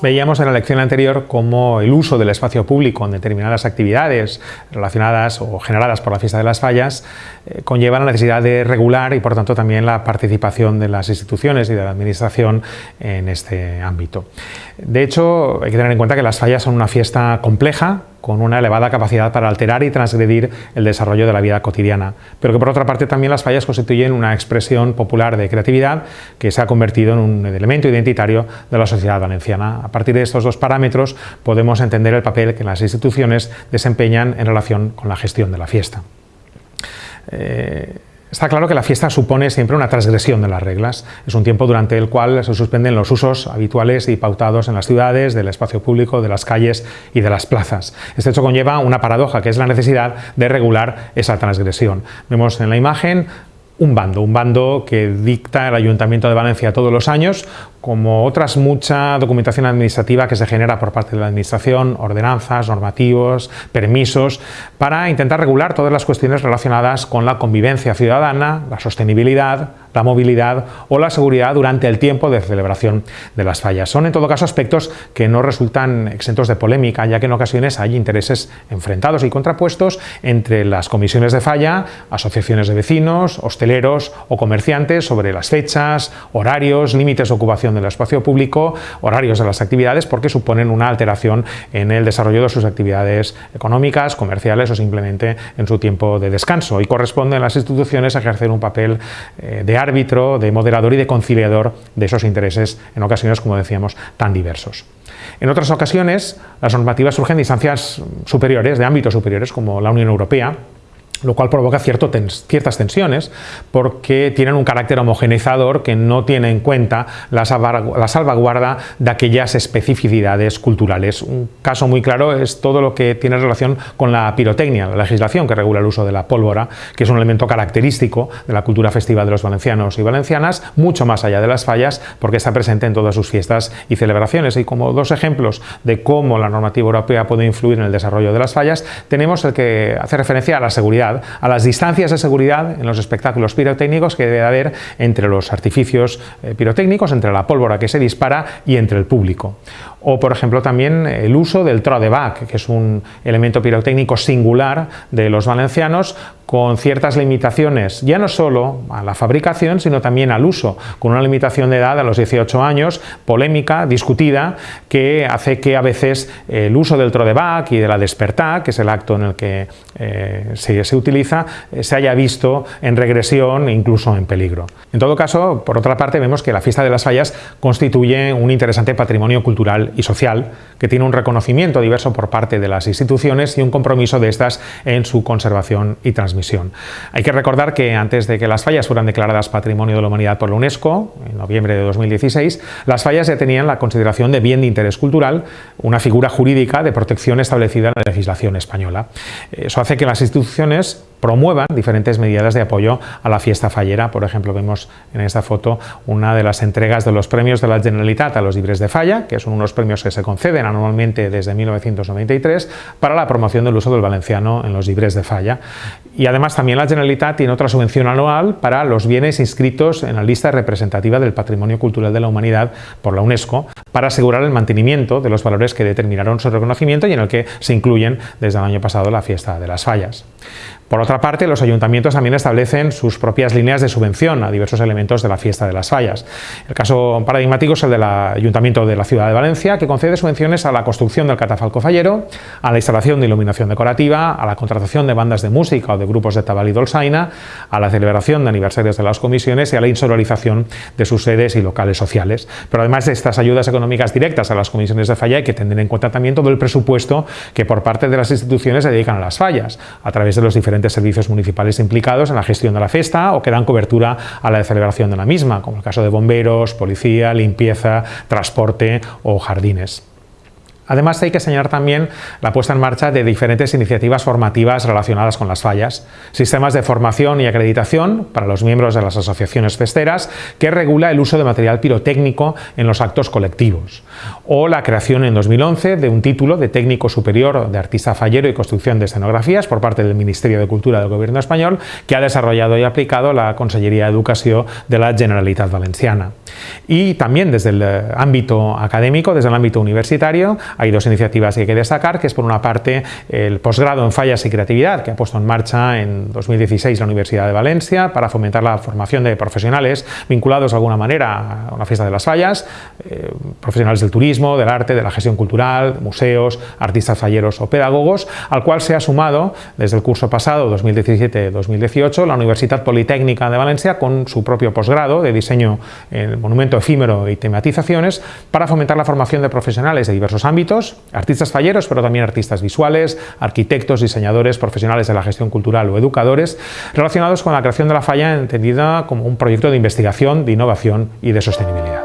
Veíamos en la lección anterior cómo el uso del espacio público en determinadas actividades relacionadas o generadas por la fiesta de las fallas eh, conlleva la necesidad de regular y por tanto también la participación de las instituciones y de la administración en este ámbito. De hecho, hay que tener en cuenta que las fallas son una fiesta compleja, con una elevada capacidad para alterar y transgredir el desarrollo de la vida cotidiana, pero que por otra parte también las fallas constituyen una expresión popular de creatividad que se ha convertido en un elemento identitario de la sociedad valenciana. A partir de estos dos parámetros podemos entender el papel que las instituciones desempeñan en relación con la gestión de la fiesta. Eh, Está claro que la fiesta supone siempre una transgresión de las reglas. Es un tiempo durante el cual se suspenden los usos habituales y pautados en las ciudades, del espacio público, de las calles y de las plazas. Este hecho conlleva una paradoja, que es la necesidad de regular esa transgresión. Vemos en la imagen un bando, un bando que dicta el Ayuntamiento de Valencia todos los años, como otras mucha documentación administrativa que se genera por parte de la Administración, ordenanzas, normativos, permisos, para intentar regular todas las cuestiones relacionadas con la convivencia ciudadana, la sostenibilidad, la movilidad o la seguridad durante el tiempo de celebración de las fallas. Son en todo caso aspectos que no resultan exentos de polémica, ya que en ocasiones hay intereses enfrentados y contrapuestos entre las comisiones de falla, asociaciones de vecinos, hosteleros o comerciantes sobre las fechas, horarios, límites de ocupación del espacio público, horarios de las actividades, porque suponen una alteración en el desarrollo de sus actividades económicas, comerciales o simplemente en su tiempo de descanso y corresponden a las instituciones ejercer un papel eh, de árbitro, de moderador y de conciliador de esos intereses, en ocasiones, como decíamos, tan diversos. En otras ocasiones, las normativas surgen de instancias superiores, de ámbitos superiores, como la Unión Europea, lo cual provoca ciertas tensiones porque tienen un carácter homogeneizador que no tiene en cuenta la, salvaguarda de aquellas especificidades culturales. Un caso muy claro es todo lo que tiene relación con la pirotecnia, la legislación que regula el uso de la pólvora, que es un elemento característico de la cultura festiva de los valencianos y valencianas, mucho más allá de las fallas, porque está presente en todas sus fiestas y celebraciones. Y como dos ejemplos de cómo la normativa europea puede influir en el desarrollo de las fallas, tenemos el que hace referencia a la seguridad a las distancias de seguridad en los espectáculos pirotécnicos que debe haber entre los artificios eh, pirotécnicos, entre la pólvora que se dispara y entre el público. O, por ejemplo, también el uso del tro de bac, que es un elemento pirotécnico singular de los valencianos, con ciertas limitaciones, ya no solo a la fabricación, sino también al uso, con una limitación de edad a los 18 años, polémica, discutida, que hace que a veces el uso del tro de bac y de la despertar, que es el acto en el que eh, se, se, utiliza, eh, se haya visto en regresión e incluso en peligro. En todo caso, por otra parte, vemos que la fiesta de las fallas constituye un interesante patrimonio cultural y social que tiene un reconocimiento diverso por parte de las instituciones y un compromiso de estas en su conservación y transmisión. Hay que recordar que antes de que las fallas fueran declaradas Patrimonio de la Humanidad por la UNESCO, en noviembre de 2016, las fallas ya tenían la consideración de bien de interés cultural, una figura jurídica de protección establecida en la legislación española. Eso hace que las instituciones promuevan diferentes medidas de apoyo a la fiesta fallera. Por ejemplo, vemos en esta foto una de las entregas de los premios de la Generalitat a los libres de falla, que son unos premios que se conceden anualmente desde 1993 para la promoción del uso del valenciano en los libres de falla. Y además también la Generalitat tiene otra subvención anual para los bienes inscritos en la lista representativa del Patrimonio Cultural de la Humanidad por la UNESCO, para asegurar el mantenimiento de los valores que determinaron su reconocimiento y en el que se incluyen desde el año pasado la fiesta de las fallas. Por otra parte, los ayuntamientos también establecen sus propias líneas de subvención a diversos elementos de la fiesta de las fallas. El caso paradigmático es el del Ayuntamiento de la Ciudad de Valencia, que concede subvenciones a la construcción del catafalco fallero, a la instalación de iluminación decorativa, a la contratación de bandas de música o de grupos de tabal y dolzaina, a la celebración de aniversarios de las comisiones y a la insonorización de sus sedes y locales sociales. Pero además de estas ayudas económicas directas a las comisiones de falla hay que tener en cuenta también todo el presupuesto que por parte de las instituciones se dedican a las fallas, a través de los diferentes servicios municipales implicados en la gestión de la fiesta o que dan cobertura a la celebración de la misma, como el caso de bomberos, policía, limpieza, transporte o jardines. Además hay que señalar también la puesta en marcha de diferentes iniciativas formativas relacionadas con las fallas, sistemas de formación y acreditación para los miembros de las asociaciones festeras que regula el uso de material pirotécnico en los actos colectivos, o la creación en 2011 de un título de técnico superior de artista fallero y construcción de escenografías por parte del Ministerio de Cultura del Gobierno español que ha desarrollado y aplicado la Consellería de Educación de la Generalitat Valenciana. Y también desde el eh, ámbito académico, desde el ámbito universitario, hay dos iniciativas que hay que destacar, que es por una parte el posgrado en fallas y creatividad, que ha puesto en marcha en 2016 la Universidad de Valencia para fomentar la formación de profesionales vinculados de alguna manera a una fiesta de las fallas, eh, profesionales del turismo, del arte, de la gestión cultural, museos, artistas falleros o pedagogos, al cual se ha sumado desde el curso pasado 2017-2018 la Universidad Politécnica de Valencia con su propio posgrado de diseño en monumento efímero y tematizaciones para fomentar la formación de profesionales de diversos ámbitos, artistas falleros, pero también artistas visuales, arquitectos, diseñadores, profesionales de la gestión cultural o educadores, relacionados con la creación de la falla entendida como un proyecto de investigación, de innovación y de sostenibilidad.